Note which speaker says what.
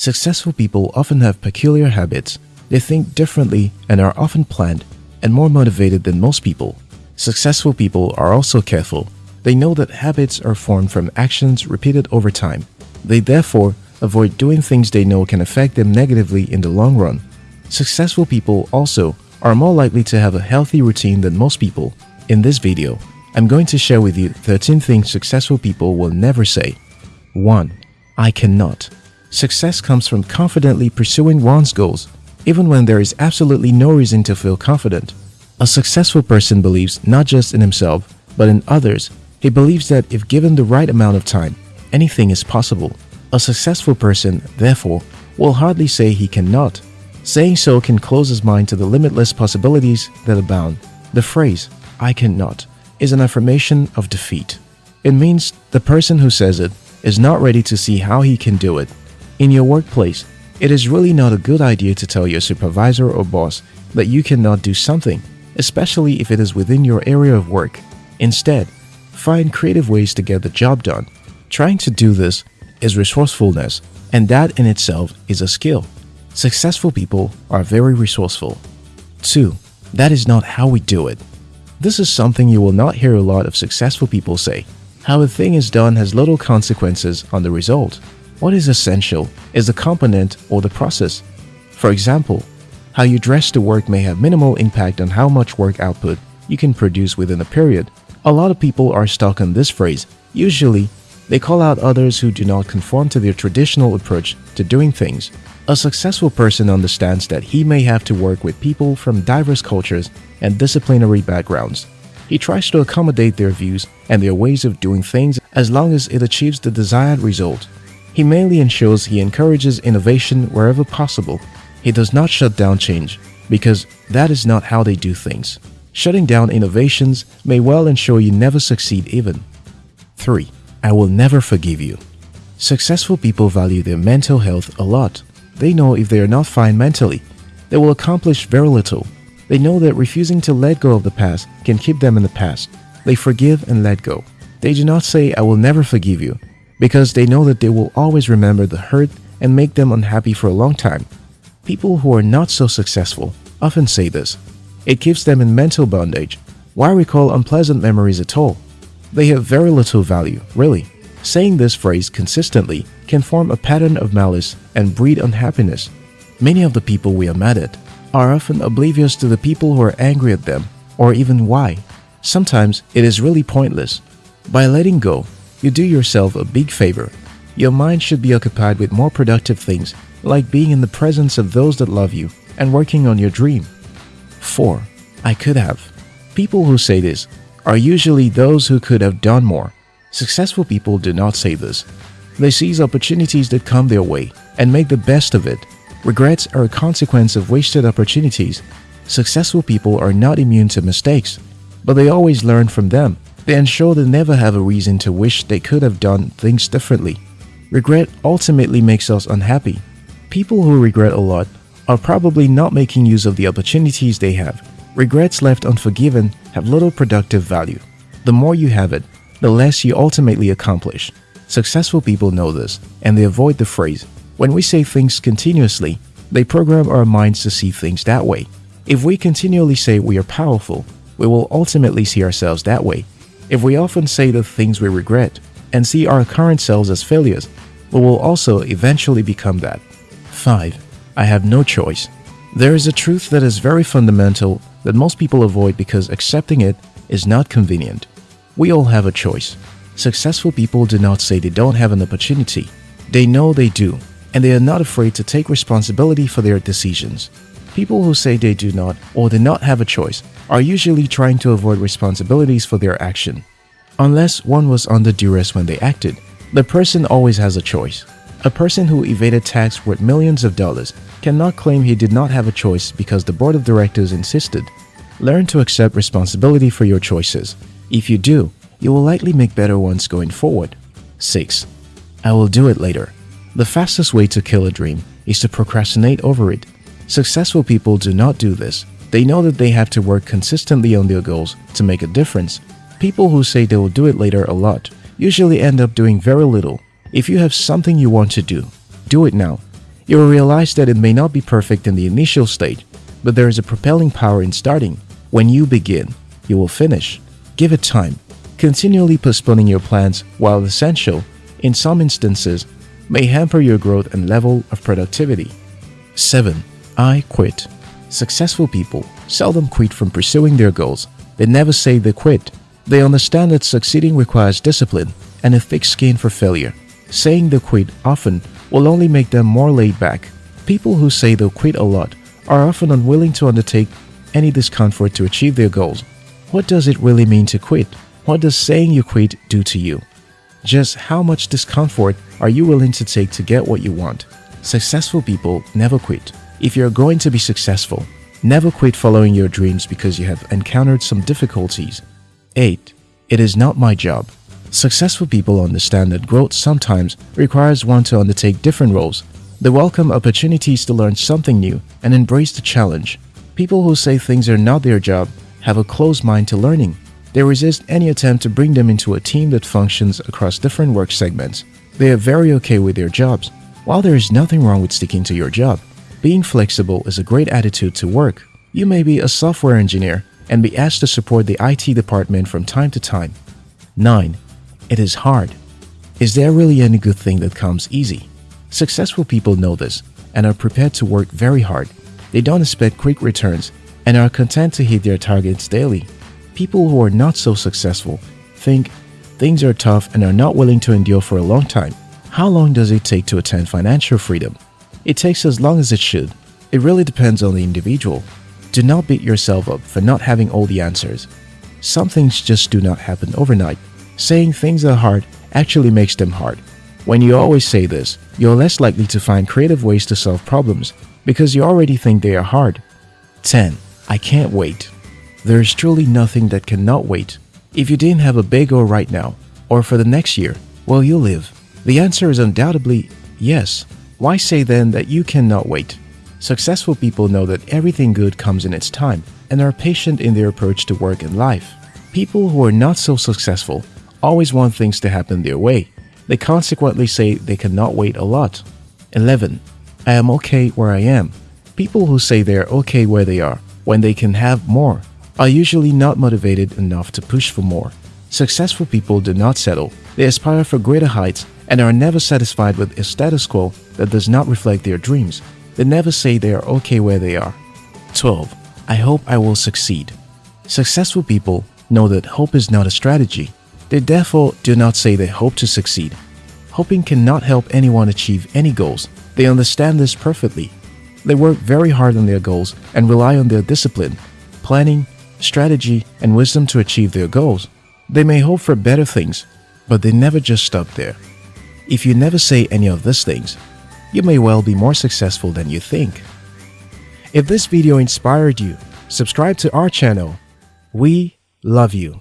Speaker 1: Successful people often have peculiar habits. They think differently and are often planned and more motivated than most people. Successful people are also careful. They know that habits are formed from actions repeated over time. They therefore avoid doing things they know can affect them negatively in the long run. Successful people also are more likely to have a healthy routine than most people. In this video, I'm going to share with you 13 things successful people will never say. 1. I cannot. Success comes from confidently pursuing one's goals, even when there is absolutely no reason to feel confident. A successful person believes not just in himself, but in others. He believes that if given the right amount of time, anything is possible. A successful person, therefore, will hardly say he cannot. Saying so can close his mind to the limitless possibilities that abound. The phrase, I cannot, is an affirmation of defeat. It means the person who says it is not ready to see how he can do it. In your workplace, it is really not a good idea to tell your supervisor or boss that you cannot do something, especially if it is within your area of work. Instead, find creative ways to get the job done. Trying to do this is resourcefulness, and that in itself is a skill. Successful people are very resourceful. 2. That is not how we do it. This is something you will not hear a lot of successful people say. How a thing is done has little consequences on the result. What is essential is the component or the process. For example, how you dress to work may have minimal impact on how much work output you can produce within a period. A lot of people are stuck on this phrase. Usually, they call out others who do not conform to their traditional approach to doing things. A successful person understands that he may have to work with people from diverse cultures and disciplinary backgrounds. He tries to accommodate their views and their ways of doing things as long as it achieves the desired result. He mainly ensures he encourages innovation wherever possible. He does not shut down change because that is not how they do things. Shutting down innovations may well ensure you never succeed even. 3. I will never forgive you. Successful people value their mental health a lot. They know if they are not fine mentally, they will accomplish very little. They know that refusing to let go of the past can keep them in the past. They forgive and let go. They do not say, I will never forgive you, because they know that they will always remember the hurt and make them unhappy for a long time. People who are not so successful often say this. It keeps them in mental bondage. Why recall unpleasant memories at all? They have very little value, really. Saying this phrase consistently can form a pattern of malice and breed unhappiness. Many of the people we are mad at are often oblivious to the people who are angry at them or even why. Sometimes it is really pointless. By letting go, you do yourself a big favor. Your mind should be occupied with more productive things like being in the presence of those that love you and working on your dream. 4. I could have. People who say this are usually those who could have done more. Successful people do not say this. They seize opportunities that come their way and make the best of it. Regrets are a consequence of wasted opportunities. Successful people are not immune to mistakes, but they always learn from them they ensure they never have a reason to wish they could have done things differently. Regret ultimately makes us unhappy. People who regret a lot are probably not making use of the opportunities they have. Regrets left unforgiven have little productive value. The more you have it, the less you ultimately accomplish. Successful people know this, and they avoid the phrase, when we say things continuously, they program our minds to see things that way. If we continually say we are powerful, we will ultimately see ourselves that way if we often say the things we regret and see our current selves as failures, we will also eventually become that. 5. I have no choice. There is a truth that is very fundamental that most people avoid because accepting it is not convenient. We all have a choice. Successful people do not say they don't have an opportunity. They know they do, and they are not afraid to take responsibility for their decisions. People who say they do not or do not have a choice are usually trying to avoid responsibilities for their action. Unless one was under duress when they acted, the person always has a choice. A person who evaded tax worth millions of dollars cannot claim he did not have a choice because the board of directors insisted. Learn to accept responsibility for your choices. If you do, you will likely make better ones going forward. 6. I will do it later. The fastest way to kill a dream is to procrastinate over it. Successful people do not do this. They know that they have to work consistently on their goals to make a difference. People who say they will do it later a lot usually end up doing very little. If you have something you want to do, do it now. You will realize that it may not be perfect in the initial stage, but there is a propelling power in starting. When you begin, you will finish. Give it time. Continually postponing your plans, while essential, in some instances, may hamper your growth and level of productivity. 7. I quit. Successful people seldom quit from pursuing their goals. They never say they quit. They understand that succeeding requires discipline and a thick skin for failure. Saying they quit often will only make them more laid back. People who say they'll quit a lot are often unwilling to undertake any discomfort to achieve their goals. What does it really mean to quit? What does saying you quit do to you? Just how much discomfort are you willing to take to get what you want? Successful people never quit. If you're going to be successful, never quit following your dreams because you have encountered some difficulties. 8. It is not my job. Successful people understand that growth sometimes requires one to undertake different roles. They welcome opportunities to learn something new and embrace the challenge. People who say things are not their job have a closed mind to learning. They resist any attempt to bring them into a team that functions across different work segments. They are very okay with their jobs. While there is nothing wrong with sticking to your job, being flexible is a great attitude to work. You may be a software engineer and be asked to support the IT department from time to time. 9. It is hard. Is there really any good thing that comes easy? Successful people know this and are prepared to work very hard. They don't expect quick returns and are content to hit their targets daily. People who are not so successful think things are tough and are not willing to endure for a long time. How long does it take to attain financial freedom? It takes as long as it should. It really depends on the individual. Do not beat yourself up for not having all the answers. Some things just do not happen overnight. Saying things are hard actually makes them hard. When you always say this, you're less likely to find creative ways to solve problems because you already think they are hard. 10. I can't wait. There is truly nothing that cannot wait. If you didn't have a goal right now, or for the next year, will you live? The answer is undoubtedly yes. Why say then that you cannot wait? Successful people know that everything good comes in its time and are patient in their approach to work and life. People who are not so successful always want things to happen their way. They consequently say they cannot wait a lot. 11. I am okay where I am. People who say they are okay where they are when they can have more are usually not motivated enough to push for more. Successful people do not settle. They aspire for greater heights and are never satisfied with a status quo that does not reflect their dreams. They never say they are okay where they are. 12. I hope I will succeed. Successful people know that hope is not a strategy. They therefore do not say they hope to succeed. Hoping cannot help anyone achieve any goals. They understand this perfectly. They work very hard on their goals and rely on their discipline, planning, strategy, and wisdom to achieve their goals. They may hope for better things, but they never just stop there. If you never say any of these things, you may well be more successful than you think. If this video inspired you, subscribe to our channel. We love you.